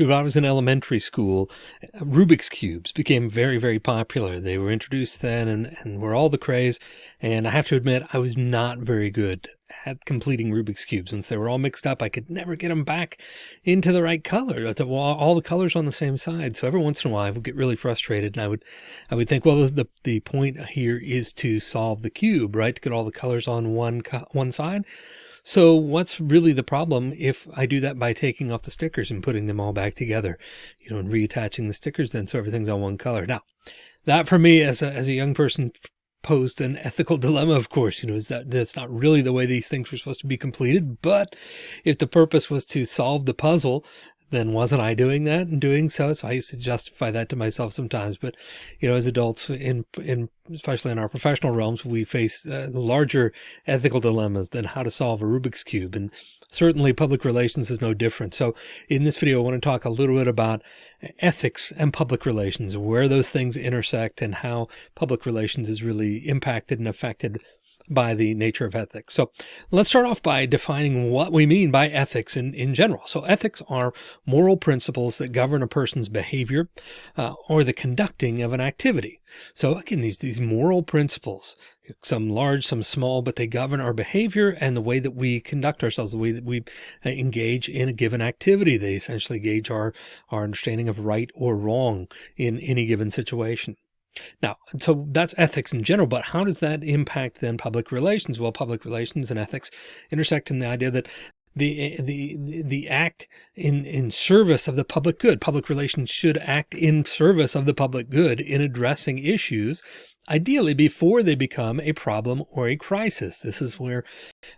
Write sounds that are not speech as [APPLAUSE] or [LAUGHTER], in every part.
When I was in elementary school, Rubik's Cubes became very, very popular. They were introduced then and, and were all the craze. And I have to admit, I was not very good at completing Rubik's Cubes. Once they were all mixed up, I could never get them back into the right color. All the colors on the same side. So every once in a while I would get really frustrated and I would, I would think, well, the, the point here is to solve the cube, right? To get all the colors on one, one side. So what's really the problem if I do that by taking off the stickers and putting them all back together, you know, and reattaching the stickers then so everything's all one color. Now, that for me as a, as a young person posed an ethical [LAUGHS] dilemma, of course, you know, is that that's not really the way these things were supposed to be completed. But if the purpose was to solve the puzzle, then wasn't I doing that and doing so? So I used to justify that to myself sometimes. But, you know, as adults in, in, especially in our professional realms, we face uh, larger ethical dilemmas than how to solve a Rubik's Cube. And certainly public relations is no different. So in this video, I want to talk a little bit about ethics and public relations, where those things intersect and how public relations is really impacted and affected by the nature of ethics. So let's start off by defining what we mean by ethics in, in general. So ethics are moral principles that govern a person's behavior uh, or the conducting of an activity. So again, these, these moral principles, some large, some small, but they govern our behavior and the way that we conduct ourselves, the way that we uh, engage in a given activity. They essentially gauge our, our understanding of right or wrong in any given situation. Now, so that's ethics in general, but how does that impact then public relations? Well, public relations and ethics intersect in the idea that the the the act in in service of the public good. Public relations should act in service of the public good in addressing issues ideally before they become a problem or a crisis. This is where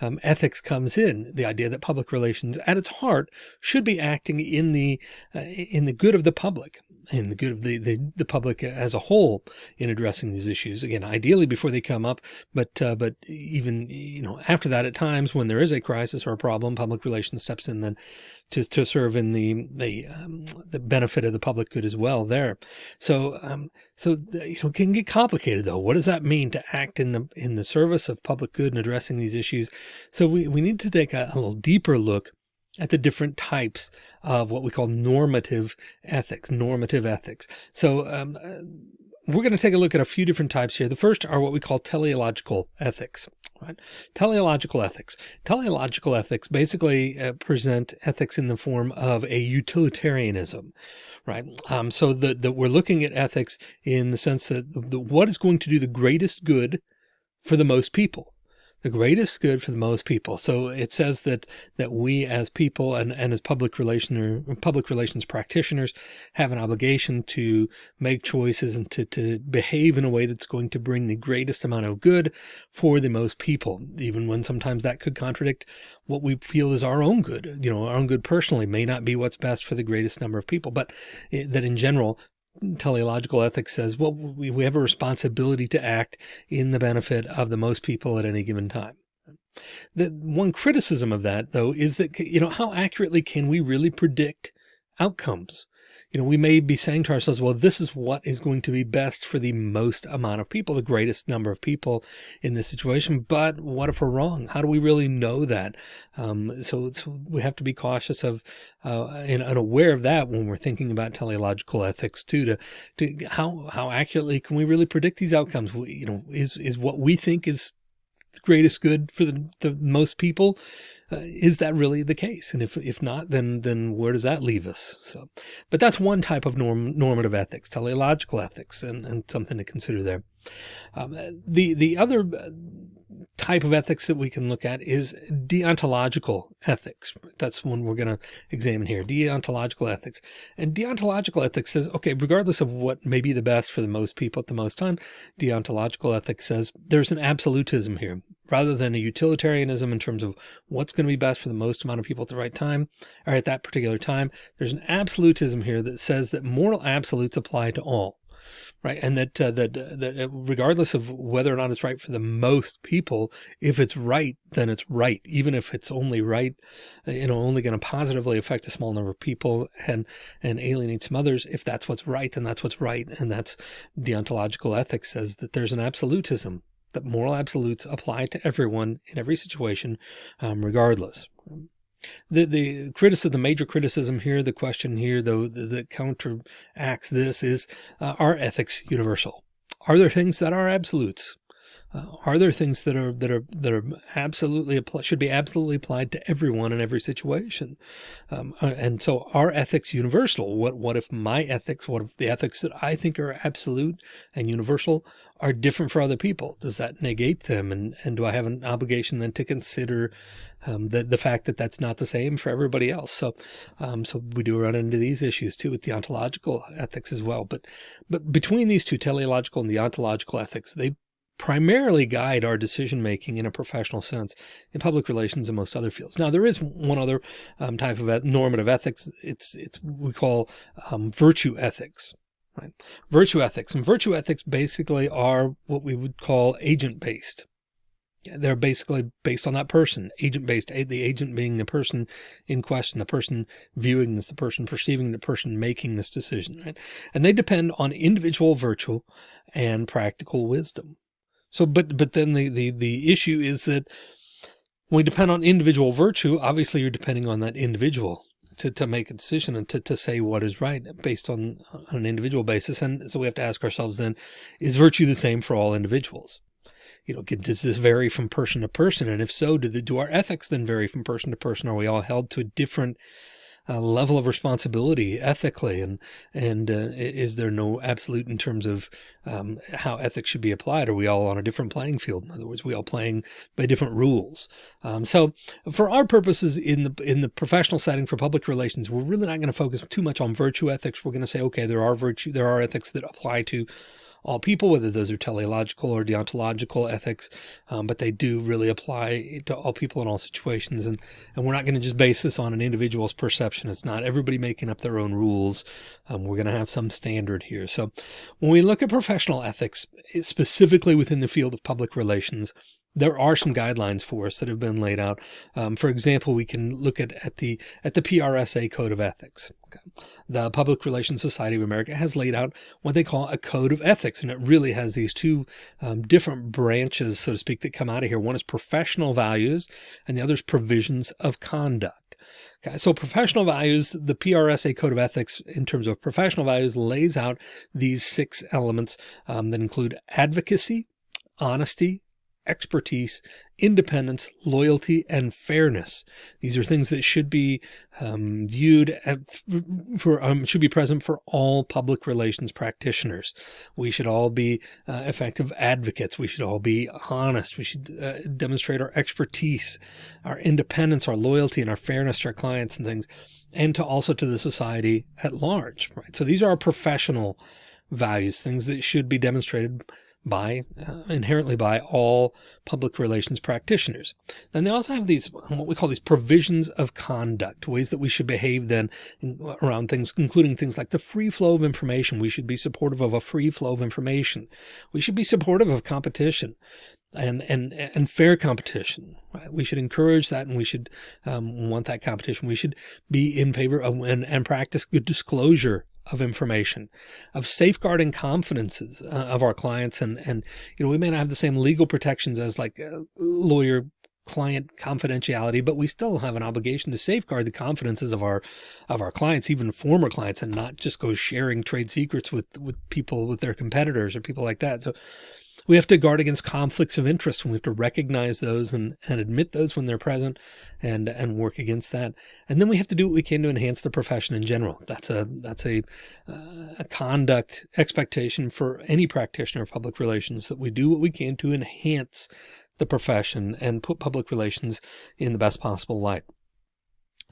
um, ethics comes in the idea that public relations at its heart should be acting in the uh, in the good of the public and the good of the, the, the, public as a whole in addressing these issues. Again, ideally before they come up, but, uh, but even, you know, after that, at times when there is a crisis or a problem, public relations steps in then to, to serve in the, the, um, the benefit of the public good as well there. So, um, so, you know, it can get complicated though. What does that mean to act in the, in the service of public good and addressing these issues? So we, we need to take a, a little deeper look at the different types of what we call normative ethics, normative ethics. So um, uh, we're going to take a look at a few different types here. The first are what we call teleological ethics, right? Teleological ethics. Teleological ethics basically uh, present ethics in the form of a utilitarianism, right? Um, so that we're looking at ethics in the sense that the, what is going to do the greatest good for the most people the greatest good for the most people. So it says that that we as people and, and as public relation or public relations practitioners have an obligation to make choices and to, to behave in a way that's going to bring the greatest amount of good for the most people, even when sometimes that could contradict what we feel is our own good. You know, our own good personally may not be what's best for the greatest number of people, but it, that in general, teleological ethics says, well, we, we have a responsibility to act in the benefit of the most people at any given time. The one criticism of that though, is that, you know, how accurately can we really predict outcomes? You know, we may be saying to ourselves, well, this is what is going to be best for the most amount of people, the greatest number of people in this situation. But what if we're wrong? How do we really know that? Um, so, so, we have to be cautious of uh, and, and, aware of that when we're thinking about teleological ethics too. To, to how how accurately can we really predict these outcomes? We, you know, is is what we think is the greatest good for the, the most people uh, is that really the case? And if, if not, then, then where does that leave us? So, but that's one type of norm, normative ethics, teleological ethics, and, and something to consider there. Um, the, the other uh, type of ethics that we can look at is deontological ethics. That's one we're going to examine here, deontological ethics. And deontological ethics says, okay, regardless of what may be the best for the most people at the most time, deontological ethics says there's an absolutism here rather than a utilitarianism in terms of what's going to be best for the most amount of people at the right time or at that particular time. There's an absolutism here that says that moral absolutes apply to all right? And that, uh, that, uh, that uh, regardless of whether or not it's right for the most people, if it's right, then it's right. Even if it's only right, uh, you know, only going to positively affect a small number of people and, and alienate some others. If that's what's right, then that's what's right. And that's deontological ethics says that there's an absolutism that moral absolutes apply to everyone in every situation, um, regardless. The the criticism, the major criticism here, the question here, though, that counteracts this is: uh, Are ethics universal? Are there things that are absolutes? Uh, are there things that are that are that are absolutely should be absolutely applied to everyone in every situation? Um, uh, and so, are ethics universal? What what if my ethics, what if the ethics that I think are absolute and universal, are different for other people? Does that negate them? And and do I have an obligation then to consider um, the the fact that that's not the same for everybody else? So, um, so we do run into these issues too with deontological ethics as well. But but between these two, teleological and deontological ethics, they primarily guide our decision making in a professional sense in public relations and most other fields. Now, there is one other um, type of normative ethics. It's it's we call um, virtue ethics. Right? Virtue ethics and virtue ethics basically are what we would call agent based. They're basically based on that person, agent based, the agent being the person in question, the person viewing this, the person perceiving the person making this decision, right? And they depend on individual virtue and practical wisdom. So, but, but then the, the, the issue is that when we depend on individual virtue, obviously you're depending on that individual to, to make a decision and to, to say what is right based on, on an individual basis. And so we have to ask ourselves then, is virtue the same for all individuals? You know, does this vary from person to person? And if so, do, the, do our ethics then vary from person to person? Are we all held to a different uh, level of responsibility ethically and and uh, is there no absolute in terms of um, how ethics should be applied? Are we all on a different playing field? In other words we all playing by different rules. Um, so for our purposes in the in the professional setting for public relations we're really not going to focus too much on virtue ethics. We're going to say okay there are virtue there are ethics that apply to all people, whether those are teleological or deontological ethics, um, but they do really apply to all people in all situations. And, and we're not going to just base this on an individual's perception. It's not everybody making up their own rules. Um, we're going to have some standard here. So when we look at professional ethics, specifically within the field of public relations, there are some guidelines for us that have been laid out. Um, for example, we can look at, at the at the PRSA Code of Ethics. Okay. The Public Relations Society of America has laid out what they call a code of ethics, and it really has these two um, different branches, so to speak, that come out of here. One is professional values, and the other is provisions of conduct. Okay, so professional values, the PRSA Code of Ethics, in terms of professional values, lays out these six elements um, that include advocacy, honesty, expertise, independence, loyalty, and fairness. These are things that should be um, viewed at, for um, should be present for all public relations practitioners. We should all be uh, effective advocates. We should all be honest. We should uh, demonstrate our expertise, our independence, our loyalty, and our fairness to our clients and things, and to also to the society at large. Right. So these are our professional values, things that should be demonstrated by uh, inherently by all public relations practitioners. And they also have these what we call these provisions of conduct, ways that we should behave then around things, including things like the free flow of information. We should be supportive of a free flow of information. We should be supportive of competition and and and fair competition. Right? We should encourage that, and we should um, want that competition. We should be in favor of and, and practice good disclosure of information, of safeguarding confidences uh, of our clients. And, and, you know, we may not have the same legal protections as like a lawyer client confidentiality, but we still have an obligation to safeguard the confidences of our, of our clients, even former clients, and not just go sharing trade secrets with, with people, with their competitors or people like that. So we have to guard against conflicts of interest and we have to recognize those and, and admit those when they're present and, and work against that. And then we have to do what we can to enhance the profession in general. That's a, that's a, uh, a conduct expectation for any practitioner of public relations that we do what we can to enhance the profession and put public relations in the best possible light.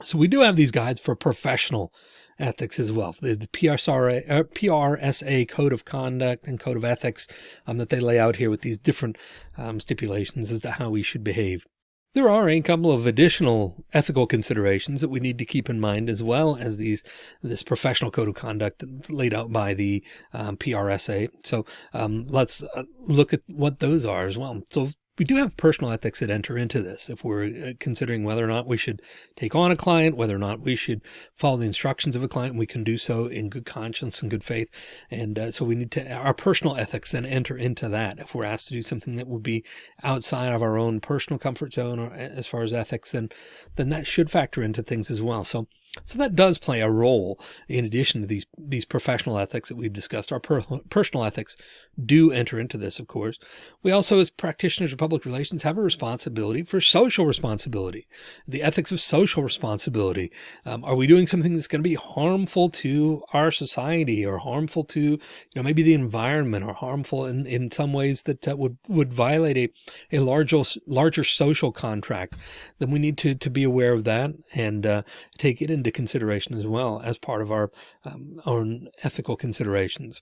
So we do have these guides for professional ethics as well. The, the PRSA, uh, PRSA code of conduct and code of ethics um, that they lay out here with these different um, stipulations as to how we should behave. There are a couple of additional ethical considerations that we need to keep in mind as well as these this professional code of conduct that's laid out by the um, PRSA. So um, let's uh, look at what those are as well. So we do have personal ethics that enter into this. If we're uh, considering whether or not we should take on a client, whether or not we should follow the instructions of a client, we can do so in good conscience and good faith. And uh, so we need to, our personal ethics then enter into that. If we're asked to do something that would be outside of our own personal comfort zone or as far as ethics, then, then that should factor into things as well. So so that does play a role in addition to these, these professional ethics that we've discussed. Our per personal ethics do enter into this, of course. We also, as practitioners of public relations, have a responsibility for social responsibility, the ethics of social responsibility. Um, are we doing something that's going to be harmful to our society or harmful to, you know, maybe the environment or harmful in, in some ways that uh, would, would violate a, a larger, larger social contract? Then we need to, to be aware of that and uh, take it into consideration as well as part of our um, own ethical considerations.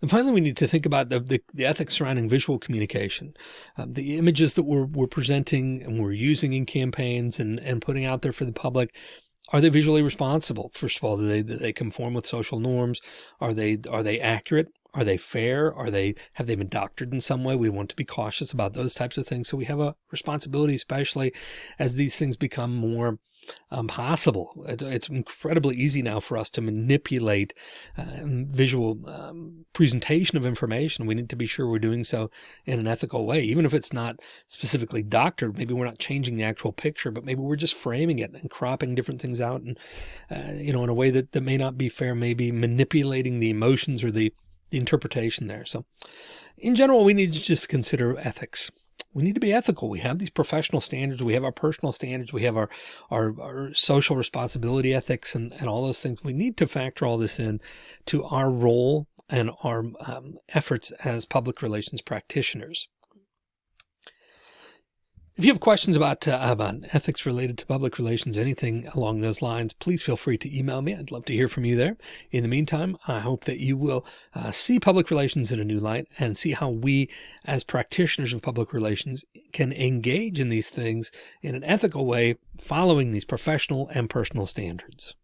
And finally, we need to think about the, the, the ethics surrounding visual communication. Um, the images that we're, we're presenting and we're using in campaigns and, and putting out there for the public, are they visually responsible? First of all, do they, do they conform with social norms? Are they, are they accurate? Are they fair? Are they, have they been doctored in some way? We want to be cautious about those types of things. So we have a responsibility, especially as these things become more um, possible. It's incredibly easy now for us to manipulate uh, visual um, presentation of information. We need to be sure we're doing so in an ethical way, even if it's not specifically doctored. Maybe we're not changing the actual picture, but maybe we're just framing it and cropping different things out and, uh, you know, in a way that, that may not be fair, maybe manipulating the emotions or the, the interpretation there. So in general, we need to just consider ethics we need to be ethical. We have these professional standards. We have our personal standards. We have our, our, our, social responsibility ethics and, and all those things. We need to factor all this in to our role and our um, efforts as public relations practitioners. If you have questions about, uh, about ethics related to public relations, anything along those lines, please feel free to email me. I'd love to hear from you there. In the meantime, I hope that you will uh, see public relations in a new light and see how we as practitioners of public relations can engage in these things in an ethical way, following these professional and personal standards.